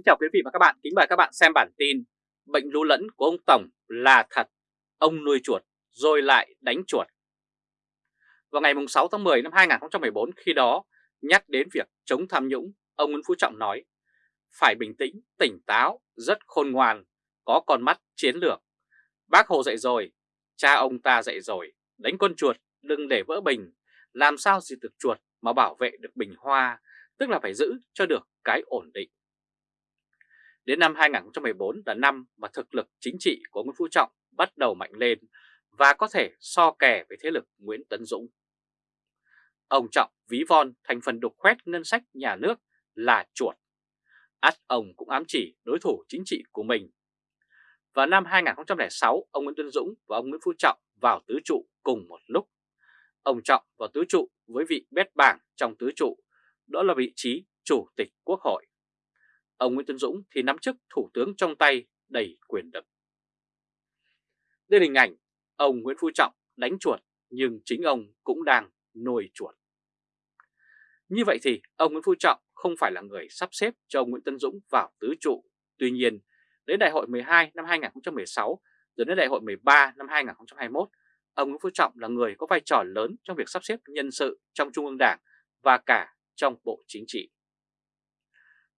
Kính chào quý vị và các bạn, kính mời các bạn xem bản tin Bệnh lú lẫn của ông Tổng là thật, ông nuôi chuột rồi lại đánh chuột. Vào ngày 6 tháng 10 năm 2014 khi đó nhắc đến việc chống tham nhũng, ông Nguyễn Phú Trọng nói Phải bình tĩnh, tỉnh táo, rất khôn ngoan, có con mắt chiến lược. Bác Hồ dạy rồi, cha ông ta dạy rồi, đánh con chuột đừng để vỡ bình. Làm sao diệt được chuột mà bảo vệ được bình hoa, tức là phải giữ cho được cái ổn định. Đến năm 2014 là năm mà thực lực chính trị của Nguyễn Phú Trọng bắt đầu mạnh lên và có thể so kè với thế lực Nguyễn Tấn Dũng. Ông Trọng ví von thành phần đục khoét ngân sách nhà nước là chuột. Át ông cũng ám chỉ đối thủ chính trị của mình. Vào năm 2006, ông Nguyễn Tấn Dũng và ông Nguyễn Phú Trọng vào tứ trụ cùng một lúc. Ông Trọng vào tứ trụ với vị bét bảng trong tứ trụ, đó là vị trí Chủ tịch Quốc hội. Ông Nguyễn Tân Dũng thì nắm chức thủ tướng trong tay đầy quyền lực. Đây là hình ảnh ông Nguyễn Phú Trọng đánh chuột nhưng chính ông cũng đang nuôi chuột. Như vậy thì ông Nguyễn Phú Trọng không phải là người sắp xếp cho ông Nguyễn Tân Dũng vào tứ trụ. Tuy nhiên, đến đại hội 12 năm 2016 rồi đến đại hội 13 năm 2021, ông Nguyễn Phú Trọng là người có vai trò lớn trong việc sắp xếp nhân sự trong Trung ương Đảng và cả trong Bộ Chính trị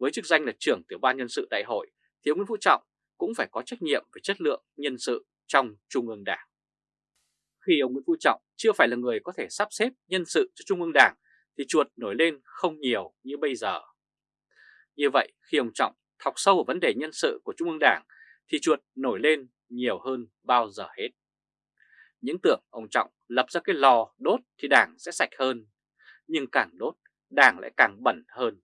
với chức danh là trưởng tiểu ban nhân sự đại hội thì ông Nguyễn Phú Trọng cũng phải có trách nhiệm về chất lượng nhân sự trong Trung ương Đảng. Khi ông Nguyễn Phú Trọng chưa phải là người có thể sắp xếp nhân sự cho Trung ương Đảng thì chuột nổi lên không nhiều như bây giờ. Như vậy khi ông Trọng thọc sâu vào vấn đề nhân sự của Trung ương Đảng thì chuột nổi lên nhiều hơn bao giờ hết. Những tưởng ông Trọng lập ra cái lò đốt thì Đảng sẽ sạch hơn, nhưng càng đốt Đảng lại càng bẩn hơn.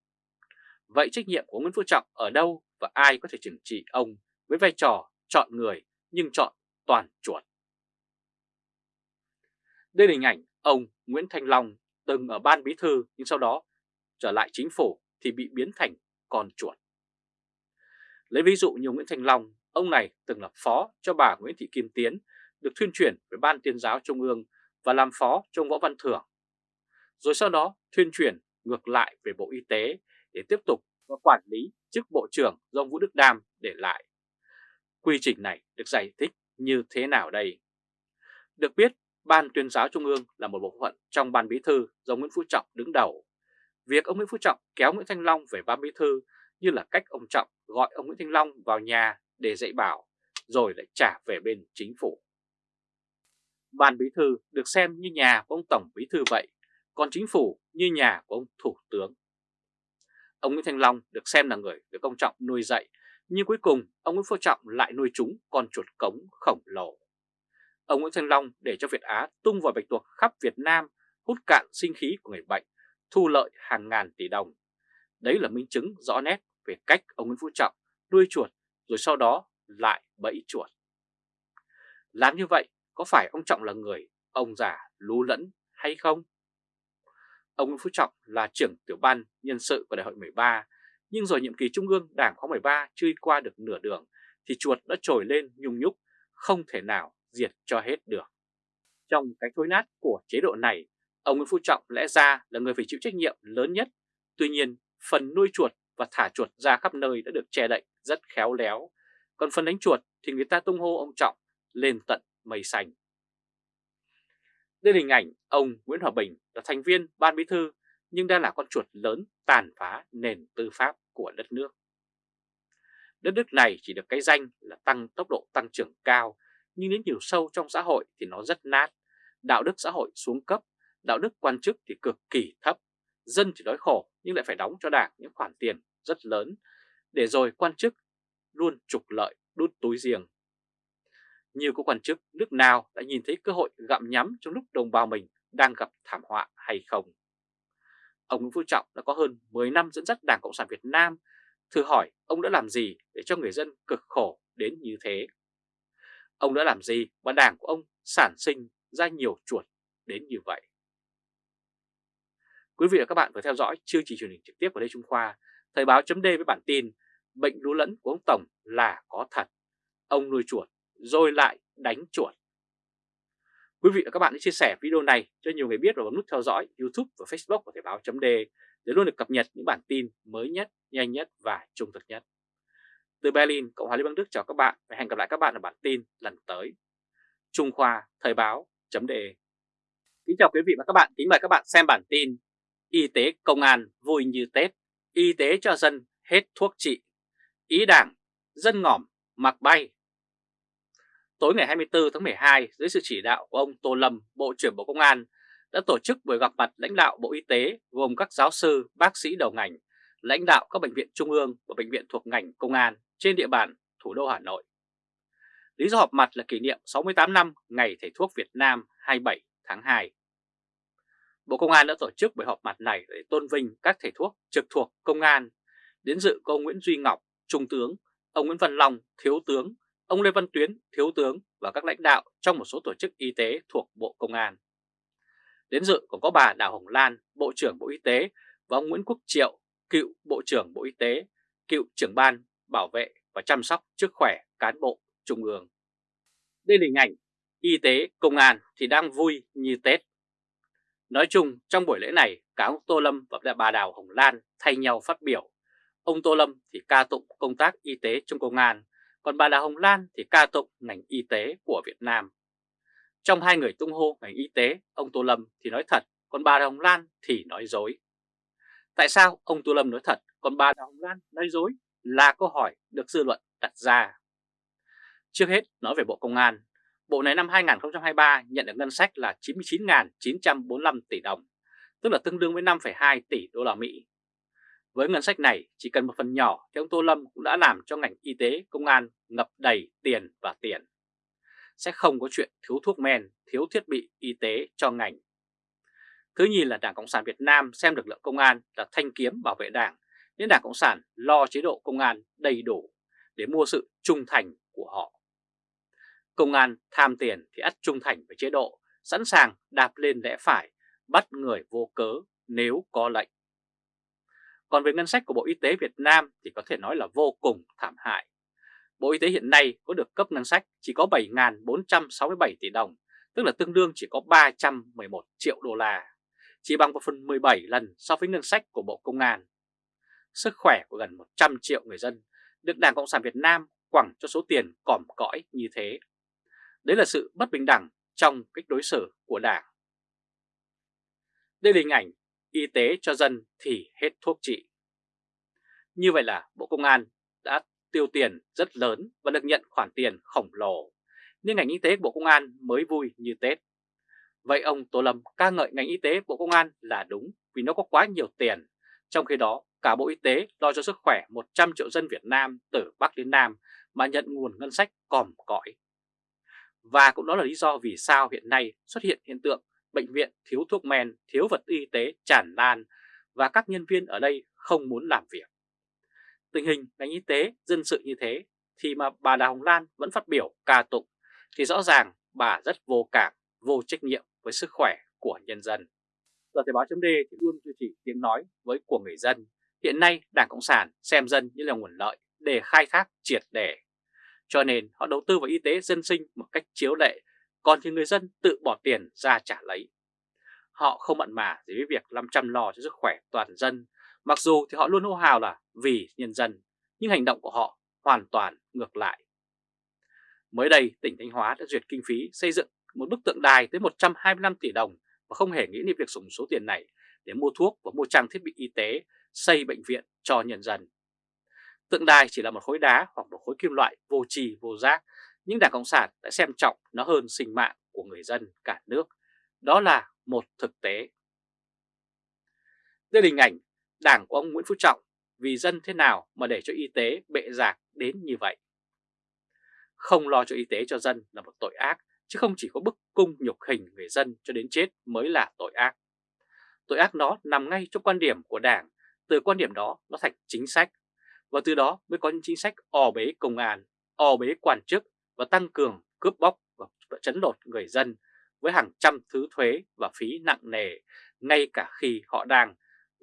Vậy trách nhiệm của Nguyễn Phú Trọng ở đâu và ai có thể trừng trị ông với vai trò chọn người nhưng chọn toàn chuột? Đây là hình ảnh ông Nguyễn Thanh Long từng ở ban bí thư nhưng sau đó trở lại chính phủ thì bị biến thành con chuột. Lấy ví dụ như Nguyễn Thanh Long, ông này từng là phó cho bà Nguyễn Thị Kim Tiến, được thuyên chuyển về Ban Tuyên giáo Trung ương và làm phó cho Võ Văn Thưởng. Rồi sau đó thuyên chuyển ngược lại về Bộ Y tế để tiếp tục và quản lý chức Bộ trưởng do Vũ Đức Đam để lại. Quy trình này được giải thích như thế nào đây? Được biết, Ban tuyên giáo Trung ương là một bộ phận trong Ban Bí thư do Nguyễn Phú Trọng đứng đầu. Việc ông Nguyễn Phú Trọng kéo Nguyễn Thanh Long về Ban Bí thư như là cách ông Trọng gọi ông Nguyễn Thanh Long vào nhà để dạy bảo, rồi lại trả về bên chính phủ. Ban Bí thư được xem như nhà của ông Tổng Bí thư vậy, còn chính phủ như nhà của ông Thủ tướng. Ông Nguyễn Thanh Long được xem là người được ông Trọng nuôi dạy, nhưng cuối cùng ông Nguyễn Phú Trọng lại nuôi chúng con chuột cống khổng lồ. Ông Nguyễn Thanh Long để cho Việt Á tung vào bạch tuộc khắp Việt Nam, hút cạn sinh khí của người bệnh, thu lợi hàng ngàn tỷ đồng. Đấy là minh chứng rõ nét về cách ông Nguyễn Phú Trọng nuôi chuột rồi sau đó lại bẫy chuột. Làm như vậy có phải ông Trọng là người ông già lú lẫn hay không? Ông Nguyễn Phú Trọng là trưởng tiểu ban nhân sự của đại hội 13, nhưng rồi nhiệm kỳ trung ương đảng khóa 13 chưa qua được nửa đường thì chuột đã trồi lên nhung nhúc, không thể nào diệt cho hết được. Trong cái thối nát của chế độ này, ông Nguyễn Phú Trọng lẽ ra là người phải chịu trách nhiệm lớn nhất. Tuy nhiên, phần nuôi chuột và thả chuột ra khắp nơi đã được che đậy rất khéo léo. Còn phần đánh chuột thì người ta tung hô ông Trọng lên tận mây xanh. Đây là hình ảnh ông Nguyễn Hòa Bình là thành viên ban bí thư nhưng đang là con chuột lớn tàn phá nền tư pháp của đất nước. Đất nước này chỉ được cái danh là tăng tốc độ tăng trưởng cao nhưng đến nhiều sâu trong xã hội thì nó rất nát. Đạo đức xã hội xuống cấp, đạo đức quan chức thì cực kỳ thấp. Dân chỉ đói khổ nhưng lại phải đóng cho đảng những khoản tiền rất lớn để rồi quan chức luôn trục lợi đút túi riêng nhiều có quan chức nước nào đã nhìn thấy cơ hội gặm nhắm trong lúc đồng bào mình đang gặp thảm họa hay không. Ông Nguyễn Phú Trọng đã có hơn 10 năm dẫn dắt Đảng Cộng sản Việt Nam, thử hỏi ông đã làm gì để cho người dân cực khổ đến như thế? Ông đã làm gì mà đảng của ông sản sinh ra nhiều chuột đến như vậy? Quý vị và các bạn vừa theo dõi chương trình truyền hình trực tiếp của Lê Trung Khoa, Thời báo chấm với bản tin Bệnh lú lẫn của ông Tổng là có thật. Ông nuôi chuột rồi lại đánh chuột. Quý vị và các bạn hãy chia sẻ video này cho nhiều người biết và bấm nút theo dõi YouTube và Facebook của Thời báo chấm để luôn được cập nhật những bản tin mới nhất, nhanh nhất và trung thực nhất. Từ Berlin, Cộng hòa Liên bang Đức chào các bạn và hẹn gặp lại các bạn ở bản tin lần tới. Trung Khoa Thời báo .de Kính chào quý vị và các bạn, kính mời các bạn xem bản tin Y tế công an vui như Tết, y tế cho dân hết thuốc trị, ý đảng, dân ngỏm, mặc bay. Tối ngày 24 tháng 12, dưới sự chỉ đạo của ông Tô Lâm, Bộ trưởng Bộ Công an, đã tổ chức buổi gặp mặt lãnh đạo Bộ Y tế gồm các giáo sư, bác sĩ đầu ngành, lãnh đạo các bệnh viện trung ương và bệnh viện thuộc ngành công an trên địa bàn thủ đô Hà Nội. Lý do họp mặt là kỷ niệm 68 năm Ngày Thầy thuốc Việt Nam 27 tháng 2. Bộ Công an đã tổ chức buổi họp mặt này để tôn vinh các thầy thuốc trực thuộc công an. Đến dự có ông Nguyễn Duy Ngọc, Trung tướng, ông Nguyễn Văn Long, Thiếu tướng, ông Lê Văn Tuyến, Thiếu tướng và các lãnh đạo trong một số tổ chức y tế thuộc Bộ Công an. Đến dự còn có bà Đào Hồng Lan, Bộ trưởng Bộ Y tế và ông Nguyễn Quốc Triệu, cựu Bộ trưởng Bộ Y tế, cựu trưởng ban bảo vệ và chăm sóc sức khỏe cán bộ Trung ương. Đây là hình ảnh y tế, công an thì đang vui như Tết. Nói chung trong buổi lễ này cả ông Tô Lâm và bà Đào Hồng Lan thay nhau phát biểu. Ông Tô Lâm thì ca tụng công tác y tế trong công an, còn bà Đào Hồng Lan thì ca tụng ngành y tế của Việt Nam. Trong hai người tung hô ngành y tế, ông Tô Lâm thì nói thật, còn bà Đào Hồng Lan thì nói dối. Tại sao ông Tô Lâm nói thật, còn bà Đào Hồng Lan nói dối là câu hỏi được dư luận đặt ra. Trước hết nói về Bộ Công an, Bộ này năm 2023 nhận được ngân sách là 99.945 tỷ đồng, tức là tương đương với 5,2 tỷ đô la Mỹ. Với ngân sách này, chỉ cần một phần nhỏ thì ông Tô Lâm cũng đã làm cho ngành y tế, công an ngập đầy tiền và tiền. Sẽ không có chuyện thiếu thuốc men, thiếu thiết bị y tế cho ngành. Thứ nhì là Đảng Cộng sản Việt Nam xem lực lượng công an là thanh kiếm bảo vệ đảng, nên Đảng Cộng sản lo chế độ công an đầy đủ để mua sự trung thành của họ. Công an tham tiền thì ắt trung thành với chế độ, sẵn sàng đạp lên lẽ phải, bắt người vô cớ nếu có lệnh. Còn về ngân sách của Bộ Y tế Việt Nam thì có thể nói là vô cùng thảm hại. Bộ Y tế hiện nay có được cấp ngân sách chỉ có 7.467 tỷ đồng, tức là tương đương chỉ có 311 triệu đô la, chỉ bằng 1 phần 17 lần so với ngân sách của Bộ Công an. Sức khỏe của gần 100 triệu người dân được Đảng Cộng sản Việt Nam quẳng cho số tiền còm cõi như thế. Đấy là sự bất bình đẳng trong cách đối xử của Đảng. Đây là hình ảnh y tế cho dân thì hết thuốc trị. Như vậy là Bộ Công an đã tiêu tiền rất lớn và được nhận khoản tiền khổng lồ, nên ngành y tế Bộ Công an mới vui như Tết. Vậy ông Tô Lâm ca ngợi ngành y tế Bộ Công an là đúng vì nó có quá nhiều tiền, trong khi đó cả Bộ Y tế lo cho sức khỏe 100 triệu dân Việt Nam từ Bắc đến Nam mà nhận nguồn ngân sách còm cõi. Và cũng đó là lý do vì sao hiện nay xuất hiện hiện tượng bệnh viện thiếu thuốc men, thiếu vật y tế tràn lan và các nhân viên ở đây không muốn làm việc. Tình hình ngành y tế dân sự như thế thì mà bà Đào Hồng Lan vẫn phát biểu ca tụng thì rõ ràng bà rất vô cảm, vô trách nhiệm với sức khỏe của nhân dân. Tờ Thời báo chấm thì luôn duy trì tiếng nói với của người dân. Hiện nay Đảng Cộng sản xem dân như là nguồn lợi để khai thác triệt để cho nên họ đầu tư vào y tế dân sinh một cách chiếu lệ, còn thì người dân tự bỏ tiền ra trả lấy. Họ không mặn mà gì với việc làm chăm lo cho sức khỏe toàn dân, mặc dù thì họ luôn hô hào là vì nhân dân, nhưng hành động của họ hoàn toàn ngược lại. Mới đây, tỉnh Thanh Hóa đã duyệt kinh phí xây dựng một bức tượng đài tới 125 tỷ đồng và không hề nghĩ đến việc dùng số tiền này để mua thuốc và mua trang thiết bị y tế, xây bệnh viện cho nhân dân. Tượng đài chỉ là một khối đá hoặc một khối kim loại vô trì vô giác, nhưng Đảng Cộng sản đã xem trọng nó hơn sinh mạng của người dân cả nước. Đó là một thực tế. Đây là hình ảnh Đảng của ông Nguyễn Phú Trọng vì dân thế nào mà để cho y tế bệ rạc đến như vậy. Không lo cho y tế cho dân là một tội ác, chứ không chỉ có bức cung nhục hình người dân cho đến chết mới là tội ác. Tội ác đó nằm ngay trong quan điểm của Đảng, từ quan điểm đó nó thành chính sách và từ đó mới có những chính sách o bế công an, o bế quan chức và tăng cường cướp bóc và chấn lột người dân với hàng trăm thứ thuế và phí nặng nề ngay cả khi họ đang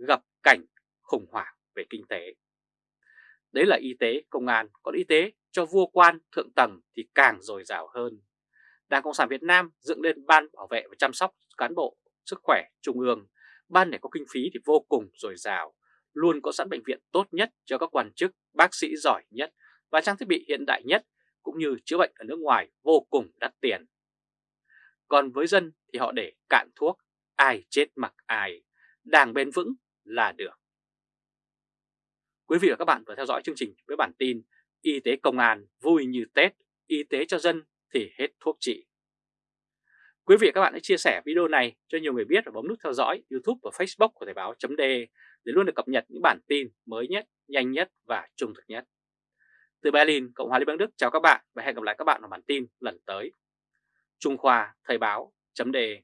gặp cảnh khủng hoảng về kinh tế. Đấy là y tế, công an, còn y tế cho vua quan thượng tầng thì càng dồi dào hơn. Đảng Cộng sản Việt Nam dựng lên Ban Bảo vệ và chăm sóc cán bộ sức khỏe Trung ương. Ban này có kinh phí thì vô cùng dồi dào, luôn có sẵn bệnh viện tốt nhất cho các quan chức, bác sĩ giỏi nhất và trang thiết bị hiện đại nhất cũng như chữa bệnh ở nước ngoài vô cùng đắt tiền. Còn với dân thì họ để cạn thuốc, ai chết mặc ai, đảng bền vững là được. Quý vị và các bạn vừa theo dõi chương trình với bản tin Y tế công an vui như Tết, y tế cho dân thì hết thuốc trị. Quý vị và các bạn hãy chia sẻ video này cho nhiều người biết và bấm nút theo dõi YouTube và Facebook của Thời báo .de để luôn được cập nhật những bản tin mới nhất, nhanh nhất và trung thực nhất. Từ Berlin, Cộng hòa Liên bang Đức chào các bạn và hẹn gặp lại các bạn ở bản tin lần tới. Trung Khoa Thời báo chấm đề.